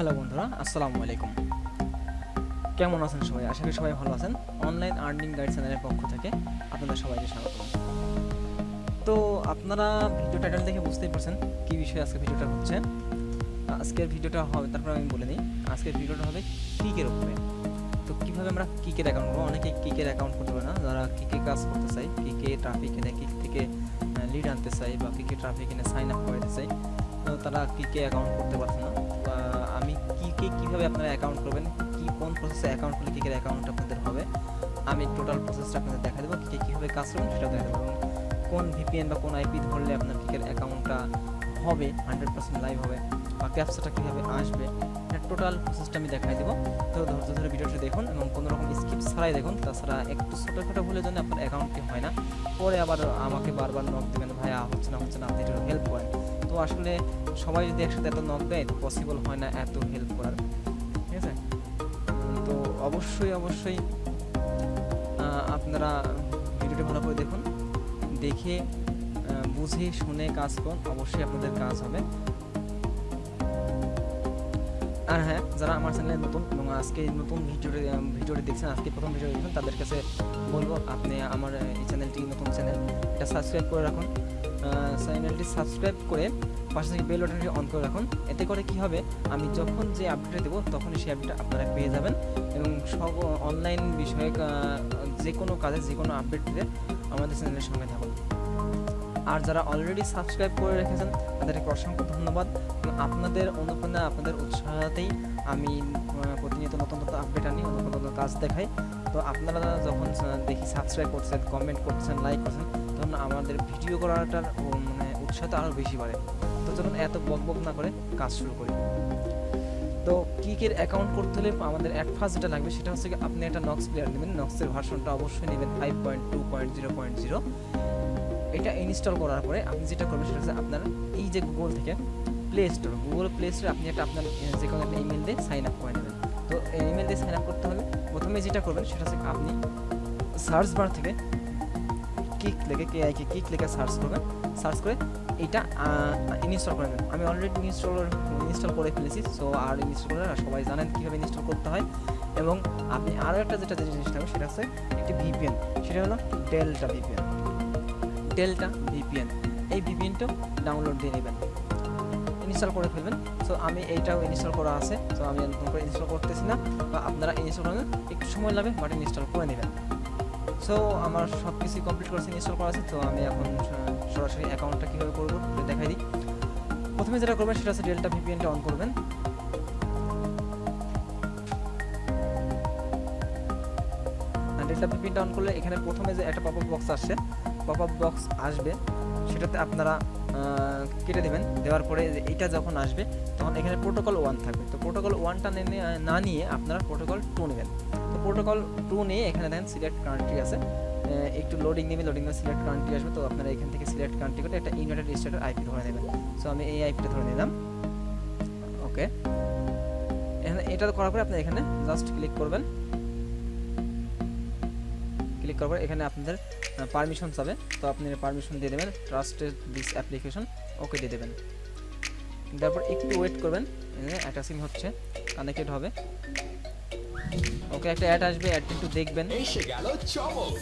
Hello বন্ধুরা, আসসালামু আলাইকুম। কেমন আছেন সবাই? আশা করি সবাই ভালো আছেন। অনলাইন আর্নিং গাইড চ্যানেলের পক্ষ থেকে আপনাদের সবাইকে স্বাগত। তো আপনারা ভিডিও টাইটেল দেখে বুঝতেই পারছেন কী বিষয়ে আজকে ভিডিওটা হচ্ছে। আজকের ভিডিওটা হবে, তারপর আমি বলে নিই আজকের ভিডিওটা হবে কিকের উপরে তো কীভাবে আমরা কিকের অ্যাকাউন্ট করব? অনেকে কিকের অ্যাকাউন্ট করতে পারে না। যারা কিকে কাজ করতে চাই কিকে ট্রাফিক এনে কিক থেকে লিড আনতে চাই বা কিকে ট্রাফিক এনে সাইন আপ করতে চাই তো তারা কিকে অ্যাকাউন্ট করতে পারছে না। আমি কীভাবে আপনারা অ্যাকাউন্ট করবেন, কি কোন প্রসেসে অ্যাকাউন্ট করলে কিকের অ্যাকাউন্ট আপনাদের হবে, আমি টোটাল প্রসেসটা আপনাদের দেখা দেবো কিকে কীভাবে কাজ করবেন সেটা দেখা দেবো কোন ভিপিএন বা কোন আইপি ধরলে আপনার কিকের অ্যাকাউন্টটা হবে হান্ড্রেড পার্সেন্ট লাইভ হবে, বা ক্যাপসাটা কীভাবে আসবে, এটা টোটাল প্রসেসটা আমি দেখাই দেবো। তো ধৈর্য ধরে ভিডিওটি দেখুন এবং কোনো রকম স্কিপ ছাড়াই দেখুন, তাছাড়া একটু ছোটোখাটো ভুলের জন্য আপনার অ্যাকাউন্টটি হয় না। পরে আবার আমাকে বারবার নক দেবেন, ভাইয়া হচ্ছে না হচ্ছে না, আপনি হেল্প করেন। তো আসলে সবাই যদি একসাথে এত নক দেয়, তো পসিবল হয় না এত হেল্প করার। ঠিক আছে? তো অবশ্যই অবশ্যই আপনারা ভিডিওটি ভালো করে দেখুন। দেখে বুঝে, শুনে কাজ করুন। অবশ্যই আপনাদের কাজ হবে। আর হ্যাঁ যারা আমার চ্যানেলে নতুন এবং আজকে নতুন ভিডিওটি ভিডিওটি দেখছেন, আজকে প্রথম ভিডিও দেখছেন তাদের কাছে বলব, আপনি আমার, এই চ্যানেলটি নতুন চ্যানেল এটা সাবস্ক্রাইব করে রাখুন। চ্যানেলটি সাবস্ক্রাইব করে পাশে থেকে বেল বাটনটি অন করে রাখুন। এতে করে কি হবে আমি যখন যে আপডেট দেবো তখনই সেই আপডেট আপনারা পেয়ে যাবেন। এবং সব অনলাইন বিষয়ক আহ, যে কোনো কাজে যে কোনো আপডেট দিতে আমাদের চ্যানেলের সঙ্গে থাকুন। আর যারা অলরেডি সাবস্ক্রাইব করে রেখেছেন তাদেরকে অসংখ্য ধন্যবাদ। আপনাদের অনুপ্রেরণা আপনাদের উৎসাহতেই আমি প্রতিনিয়ত নতুন নতুন আপডেট আনি নতুন নতুন কাজ দেখাই। তো আপনারা যখন দেখি সাবস্ক্রাইব করছেন কমেন্ট করছেন লাইক করছেন তখন আমাদের ভিডিও করাটার মানে উৎসাহটা আরও বেশি বাড়ে। তো চলুন এত বক বক না করে কাজ শুরু করি। তো কিকের অ্যাকাউন্ট করতে হলে আমাদের অ্যাট ফার্স্ট যেটা লাগবে সেটা হচ্ছে আপনি একটা নক্স প্লেয়ার নেবেন। নক্সের ভার্সনটা অবশ্যই নেবেন five point two point zero point zero এটা ইনস্টল করার পরে আপনি যেটা করবেন সেটা হচ্ছে আপনার এই যে গুগল থেকে প্লে স্টোর গুগল প্লে স্টোরে আপনি একটা আপনার যে কোনো একটা ইমেল দিয়ে সাইন আপ করে নেবেন। তো ইমেল দিয়ে সাইন আপ করতে হলে প্রথমে যেটা করবেন সেটা হচ্ছে আপনি সার্চ বার থেকে কিক লেগে কে আই কিক লেগে সার্চ করবেন সার্চ করে এটা ইনস্টল করে নেবেন আমি অলরেডি ইনস্টল ইনস্টল করে ফেলেছি সো আর ইনস্টল করে সবাই জানেন কীভাবে ইনস্টল করতে হয়। এবং আপনি আরও একটা যেটা যে জিনিসটা সেটা হচ্ছে একটি ভিপিএন সেটা হলো ডেল্টা ভিপিএন ডেল্টা ভিপিএন এই ভিপিএনটাও ডাউনলোড দিয়ে নেবেন। ইনস্টল করে ফেলবেন। সো আমি এইটাও ইনস্টল করা আছে সো আমি নতুন করে ইনস্টল করতেছি না, বা আপনারা ইনস্টল করবেন একটু সময় লাগবে বাট ইনস্টল করে নেবেন। সো আমার সব কিছু কমপ্লিট করেছে ইনস্টল করা আছে, তো আমি এখন সরাসরি অ্যাকাউন্টটা কীভাবে করব দেখাই দিই। প্রথমে যেটা করবেন, সেটা হচ্ছে ডেল্টা ভিপিএনটা অন করবেন। ডেল্টা ভিপিএনটা অন করলে এখানে প্রথমে যে একটা পপআপ বক্স আসছে পপআপ বক্স আসবে, সেটাতে আপনারা কেটে দেবেন। দেওয়ার পরে এটা যখন আসবে, তখন এখানে প্রোটোকল ওয়ান থাকবে। তো প্রোটোকল ওয়ানটা না নিয়ে আপনারা প্রোটোকল টু নেবেন। তো প্রোটোকল টু নিয়ে এখানে দেখেন সিলেক্ট কান্ট্রি আছে। একটু লোডিং নেবে লোডিং নিয়ে সিলেক্ট কান্ট্রি আসবে। তো আপনারা এখান থেকে সিলেক্ট কান্ট্রি করে একটা ইউনাইটেড স্টেটের আইপি ধরে নেবেন। সো আমি এই আইপিটা ধরে নিলাম। ওকে এখানে এটা করার পরে আপনি এখানে জাস্ট ক্লিক করবেন। ক্লিক করার পরে এখানে আপনাদের পারমিশন চাবে। তো আপনি পারমিশন দিয়ে দেবেন ট্রাস্টেড দিস অ্যাপ্লিকেশন ওকে দিয়ে দেবেন। তারপর একটু ওয়েট করবেন অ্যাটাচিং হচ্ছে কানেক্টেড হবে। ওকে একটা অ্যাড আসবে অ্যাডটা একটু দেখবেন। এসে গেল চমক।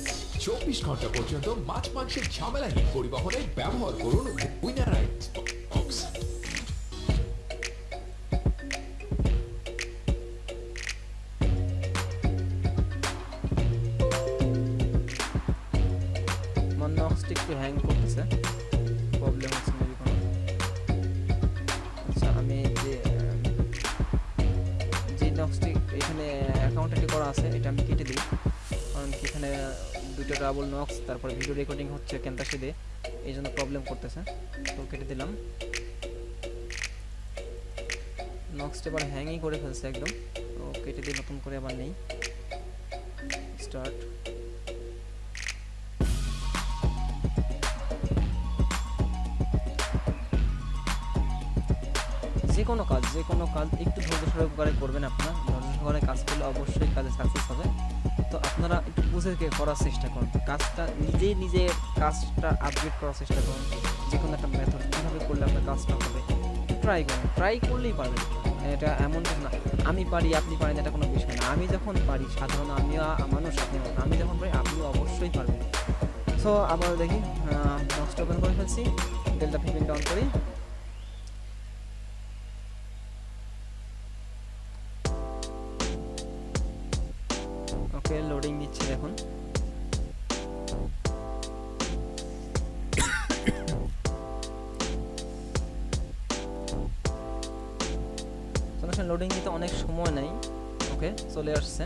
চব্বিশ ঘণ্টা পর্যন্ত মাছ মাংসের ঝামেলাহীন পরিবহনে ব্যবহার করুন উইনারাইট আমার নক্সটি একটু হ্যাং করতেছে। প্রবলেম হচ্ছে মেবি কোনো। আচ্ছা আমি যে যে নক্সটি এখানে অ্যাকাউন্ট এটি করা আছে, এটা আমি কেটে দিই। কারণ এখানে দুটো ডাবল নক্স তারপরে ভিডিও রেকর্ডিং হচ্ছে ক্যান্টাসে দিয়ে। এই জন্য প্রবলেম করতেছে। তো কেটে দিলাম। নক্সটা এবার হ্যাংই করে ফেলছে একদম। তো কেটে দিয়ে নতুন করে আবার নেই। স্টার্ট যে কোনো কাজ যে কোনো কাজ একটু ধৈর্য সহকারে করবেন আপনারা। ধৈর্য সহকারে কাজ করলে অবশ্যই কাজে সাকসেস হবে। তো আপনারা একটু বুঝে করার চেষ্টা করুন। কাজটা নিজেই নিজে কাজটা আপডেট করার চেষ্টা করুন। যে কোনো একটা মেথড কীভাবে করলে আপনার কাজটা হবে ট্রাই করুন। ট্রাই করলেই পারবেন। এটা এমন না। আমি পারি, আপনি পারেন, এটা কোনো বিষয় না। আমি যখন পারি, সাধারণ আমিও আ- মানুষ, আপনি আমি যখন পারি আপনি অবশ্যই পারবেন। সো আবার দেখি বক্স ওপেন করে ফেলছি। ডেল্টা ফিফটিন অন করি। সমস্যা অনেক সময় নেই। ওকে চলে আসছে।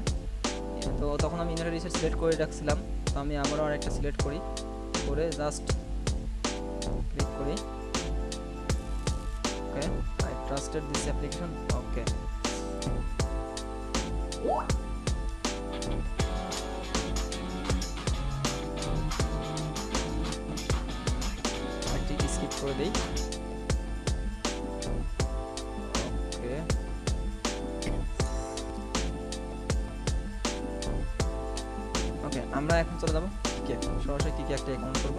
তো তখন আমি ইন্টারনেট রিসেট সিলেক্ট করে রাখছিলাম। তো আমি আবারও আরেকটা সিলেক্ট করি। করে জাস্ট ক্লিক করি। Okay I trusted this application okay একটি স্কিপ করে দেই। আমরা এখন চলে যাব। সরাসরি সরাসরি কি একটা অ্যাকাউন্ট করব?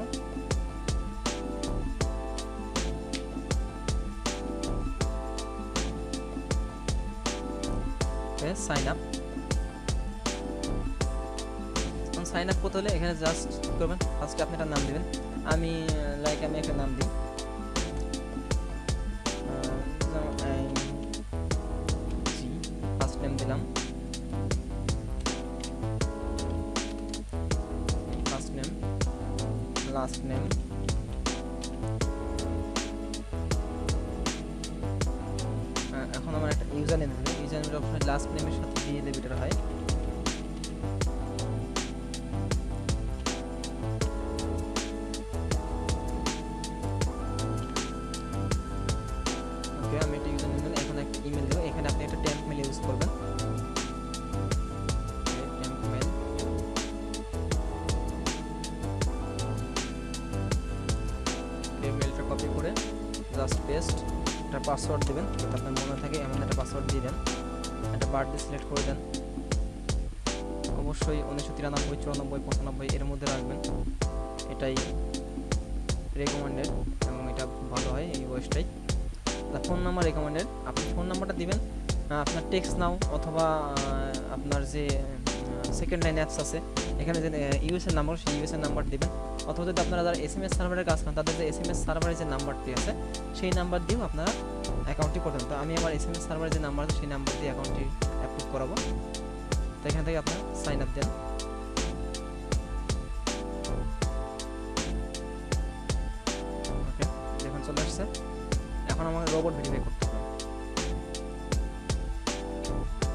সাইন আপ সাইন আপ করতে হলে এখানে জাস্ট করবেন। ফার্স্টে আপনি একটা নাম দেবেন। আমি লাইক আমি একটা নাম দিই। লাস্ট নেম পাসওয়ার্ড দেবেন। যাতে আপনার মনে থাকে এমন একটা পাসওয়ার্ড দিয়ে দেন। একটা বার্থডে সিলেক্ট করে দেন। অবশ্যই উনিশশো তিরানব্বই, চুরানব্বই, পঁচানব্বই এর মধ্যে রাখবেন। এটাই রেকমেন্ডেড এবং এটা ভালো হয় এই বয়সটাই। ফোন নাম্বার রেকমেন্ডেড আপনি ফোন নাম্বারটা দিবেন। আপনার টেক্সট নাও অথবা আপনার যে সেকেন্ড লাইন অ্যাপস আছে, এখানে যে ইউএস এর নাম্বার সেই ইউএস এর নাম্বার দিবেন। অথবা যদি আপনারা যারা এস এম এস সার্ভারের কাজ করেন, তাদের যে এস এম এস সার্ভারের যে নাম্বারটি আছে, সেই নাম্বার দিয়েও আপনারা অ্যাকাউন্টটি করবেন তো আমি আমার এস এম এস সার্ভারের যে নাম্বার আছে, সেই নাম্বার দিয়ে অ্যাকাউন্টটি অ্যাপ্রুভ করাবো। তো এখান থেকে আপনারা সাইন আপ দেন। দেখুন এখন আমাকে রোবট ভেরিফাই করতে হবে।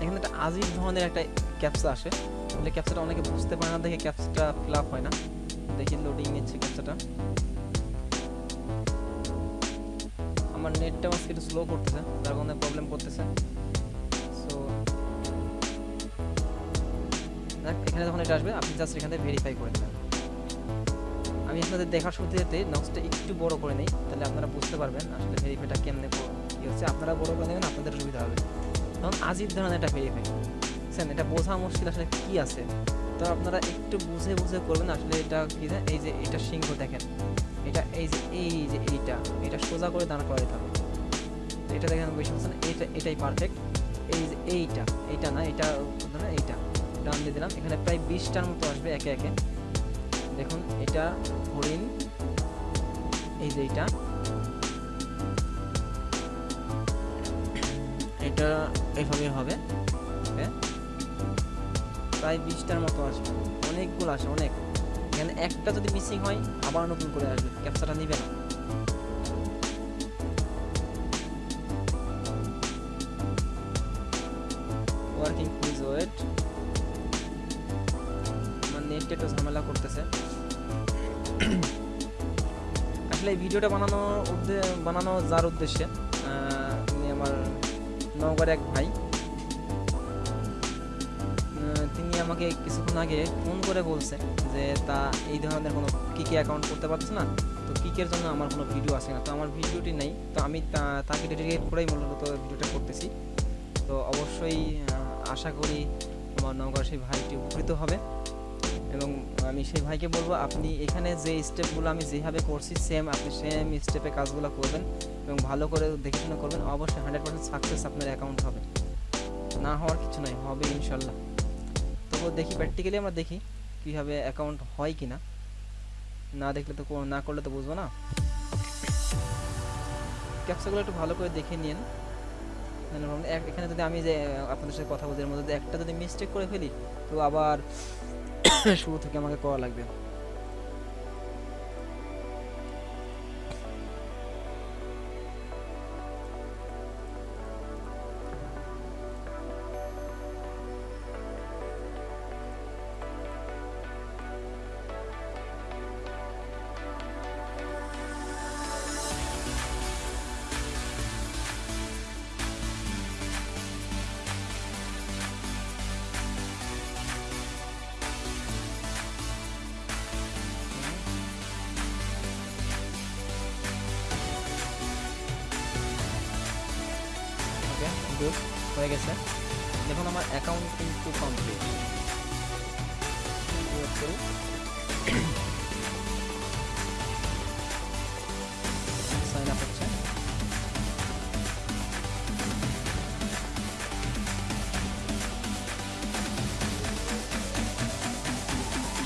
এখানে একটা আজীব ধরনের একটা ক্যাপচা আসে। বলে ক্যাপচাটা অনেকে বুঝতে পারে না, দেখে ক্যাপচাটা ফিল আপ হয় না। দেখি লোডিং নিচ্ছে ক্যাপচাটা আমার নেটটা আজকে একটু স্লো করতেছে, তার কারণে প্রবলেম করতেছে। সো দেখ, এখানে যখন এটা আসবে, আপনি জাস্ট এখান ভেরিফাই করে দেবেন আমি আপনাদের দেখার যেতে নক্সটা একটু বড় করে নেই, তাহলে আপনারা বুঝতে পারবেন আসলে ভেরিফাইটা কেমনে ক- হচ্ছে। আপনারা বড় করে নেবেন, আপনাদের সুবিধা হবে। তখন আজিব ধরনের একটা ভেরিফাই বুঝছেন এটা বোঝা মুশকিল আসলে কি আছে? তো আপনারা একটু বুঝে বুঝে করবেন আসলে এটা কি যে এই যে এটা সিংহ দেখেন, এটা এই যে এই যে এইটা, এটা সোজা করে দাঁড় করাতে হবে এটা দেখেন বেশি বুঝছেন এইটা এটাই পারফেক্ট এই যে এইটা এইটা না, এটা ধরেন এইটা, ডান দিয়ে দিলাম, এখানে প্রায় বিশটার মতো আসবে একে একে। দেখুন, এটা হরিণ, এই যে এইটা। এটা এইভাবে হবে। প্রায় বিশটার মতো আসবে। অনেকগুলো আসে, অনেক। এখানে একটা যদি মিসিং হয়, আবার নতুন করে আসবে। ক্যাপচাটা নিবে না। ওয়ার্কিং প্লিজ ওয়েট আমার একটু ঝামেলা করতেছে। আসলে এই ভিডিওটা বানানোর উদ্দে- বানানো যার উদ্দেশ্যে আমার নওগাঁর এক ভাই। আমাকে কিছুক্ষণ আগে ফোন করে বলছে যে, তা এই ধরনের কোনো কিকে অ্যাকাউন্ট করতে পারছে না? তো কিকের জন্য আমার কোনো ভিডিও আসে না। তো আমার ভিডিওটি নেই। তো আমি তাকে ডেডিকেট করেই মূলত ভিডিওটা করতেছি। তো অবশ্যই আশা করি আমার নওগাঁর সেই ভাইটি উপকৃত হবে। এবং আমি সেই ভাইকে বলব, আপনি এখানে যে স্টেপগুলো আমি যেভাবে করছি সেম আপনি সেম স্টেপে কাজগুলো করবেন এবং ভালো করে দেখে শুনে করবেন। অবশ্যই হান্ড্রেড পার্সেন্ট সাকসেস আপনার অ্যাকাউন্ট হবে। না হওয়ার কিছু নাই, হবে ইনশাল্লাহ। তবুও দেখি প্র্যাকটিক্যালি আমরা দেখি কীভাবে অ্যাকাউন্ট হয় কি না না দেখলে তো না করলে তো বুঝব না। ক্যাপচাগুলো একটু ভালো করে দেখে নিন মানে এখানে যদি আমি যে আপনাদের সাথে কথা এর মধ্যে একটা যদি মিস্টেক করে ফেলি, তো আবার শুরু থেকে আমাকে করা লাগবে। হয়ে গেছে। দেখুন, আমার অ্যাকাউন্ট কিন্তু কমপ্লিট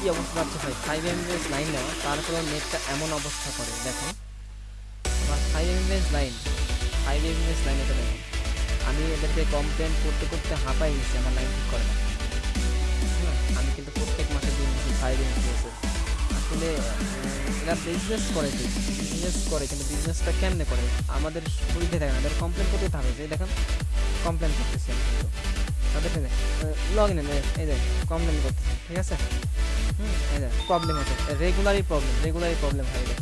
কি অবস্থা যাচ্ছে ভাই? ফাইভ এমবিএস লাইন নেওয়া, তারপরে নেটটা এমন অবস্থা করে, দেখুন। আমার five MBS line five MBS line এটা দেখুন। আমি এদেরকে কমপ্লেন করতে করতে হাঁপাই গেছি আমার লাইন ঠিক করে না। আমি কিন্তু প্রত্যেক মাসে দিন ফাইভ এমবিএস আসলে এরা বিজনেস করে বিজনেস করে, কিন্তু বিজনেসটা কেমনে করে? আমাদের সুবিধে থাকে না কমপ্লেন করতে হবে যে দেখেন কমপ্লেন করতেছি আমি কিন্তু। তাদের লগ ইন এই যে কমপ্লেন করতেছি, ঠিক আছে? হুম, এই যে প্রবলেম হচ্ছে রেগুলারই প্রবলেম রেগুলারই প্রবলেম হয় এদের।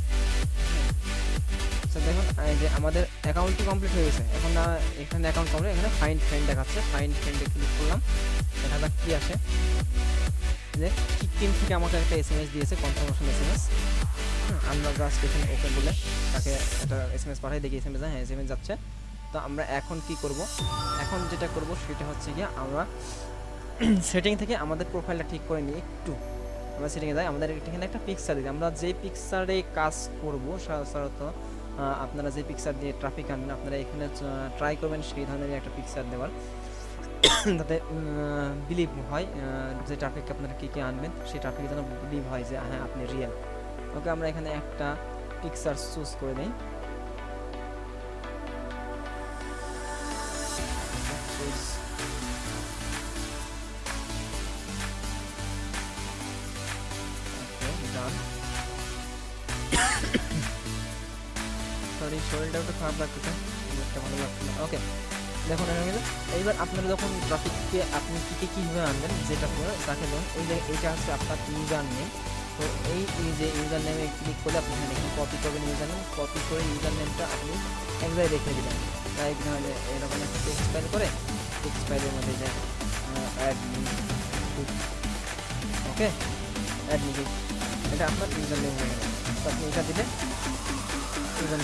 তো দেখুন যে আমাদের অ্যাকাউন্টটি কমপ্লিট হয়ে গেছে। এখন না এখানে অ্যাকাউন্ট কমপ্লিট এখানে ফাইন্ড ফ্রেন্ড দেখাচ্ছে। ফাইন্ড ফ্রেন্ডে ক্লিক করলাম। দেখা যাক কী আসে যে টিম থেকে আমাকে একটা এস এম এস দিয়েছে কনফার্মেশন এস এম এস আমরা জাস্ট এখানে ওকে বলে তাকে একটা এস এম এস পাঠাই, দেখি এস এম এস হ্যাঁ এস এম এস যাচ্ছে। তো আমরা এখন কি করব? এখন যেটা করব, সেটা হচ্ছে গিয়ে আমরা সেটিং থেকে আমাদের প্রোফাইলটা ঠিক করে নিই একটু। আমরা সেটিংয়ে যাই, আমাদের এখানে একটা পিকচার দিই। আমরা যে পিকচারে কাজ করব সাধারণত আপনারা যে পিকচার দিয়ে ট্রাফিক আনবেন আপনারা এখানে ট্রাই করবেন সেই ধরনের একটা পিকচার দেওয়ার। তাতে বিলিভ হয় যে ট্রাফিক আপনারা কী কী আনবেন, সেই ট্রাফিক যেন বিলিভ হয় যে হ্যাঁ আপনি রিয়েল ওকে, আমরা এখানে একটা পিকচার চুজ করে নিই সরি শরীরটা একটু খারাপ লাগতেছে একটা ভালো লাগছে না। ওকে দেখুন হয়ে গেছে এইবার আপনারা যখন ট্রাফিককে আপনি কী কী কীভাবে আনবেন, যেটা করে তাকে ধরুন এই যে এইটা হচ্ছে আপনার ইউজার নেম তো এই এই যে ইউজার নেমে ক্লিক করলে আপনি এখানে কপি করবেন ইউজার নেম কপি করে ইউজার নেমটা আপনি এক রেখে দিবেন। তাই এখানে এরকম একটা টেক্সট ফাইল করে টেক্সট ফাইলের মধ্যে যে অ্যাড ওকে অ্যাড লিখে এটা আপনার ইউজার নেম হয়ে গেল তো আপনি এটা দিলে ইউজার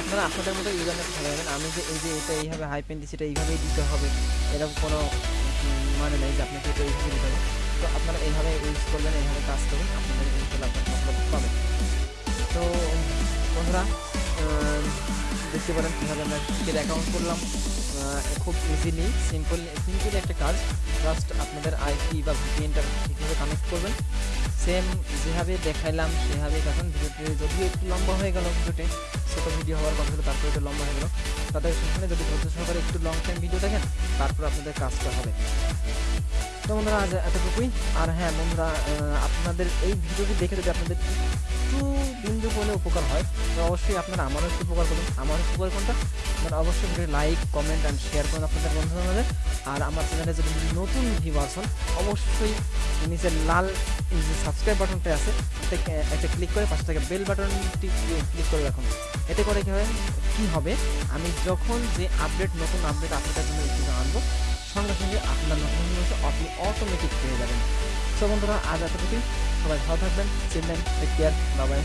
আপনারা আপনাদের মতো ইউজার নেম ভালো যাবেন আমি যে এই যে এটা এইভাবে হাইপেন দিচ্ছি এটা এইভাবেই দিতে হবে, এরকম কোনো মানে নেই যে আপনাকে এটা এইভাবে দিতে হবে। তো আপনারা এইভাবে ইউজ করবেন, এইভাবে কাজ করবেন, আপনাদের ইনশাল্লাহ আপনার পাবেন। তো, বন্ধুরা দেখতে পারেন কীভাবে আমরা টিকেট অ্যাকাউন্ট করলাম। খুব ইজিলি সিম্পল সিম্পলি একটা কাজ। জাস্ট আপনাদের আইপি বা ভিপিএনটা ঠিকভাবে কানেক্ট করবেন। সেম যেভাবে দেখাইলাম সেভাবেই দেখুন ভিডিওটি যদিও একটু লম্বা হয়ে গেল ভিডিওটি, ছোটো ভিডিও হওয়ার কথা ছিল, তারপরে একটু লম্বা হয়ে গেল। তাদের সেখানে যদি ধৈর্য সহকারে একটু লং টাইম ভিডিও দেখেন, তারপর আপনাদের কাজটা হবে। তো বন্ধুরা, আজ এতটুকুই। আর হ্যাঁ বন্ধুরা আপনাদের এই ভিডিওটি দেখে যদি আপনাদের বিন্দু করে উপকার হয়, তো অবশ্যই আপনারা আমারও একটু উপকার করুন। আমার উপকার কোনটা? আপনারা অবশ্যই video like comment and share করুন আপনাদের বন্ধুদের মাঝে আর আমার চ্যানেলে যদি নতুন ভিউয়ার্স হন, অবশ্যই নিচের লাল যে সাবস্ক্রাইব বাটনটা আছে একটা ক্লিক করে পাশে থেকে বেল বাটনটি ক্লিক করে রাখুন। এতে করে কী হবে কী হবে, আমি যখন যে আপডেট নতুন আপডেট আপনাদের জন্য ইউটিউবে আনব সঙ্গে সঙ্গে আপনার নতুন আপনি অটোমেটিক পেয়ে যাবেন। তো বন্ধুরা, আজ এতটুকুই। সবাই ভালো থাকবেন চিনবেন টেক কেয়ার বাবাই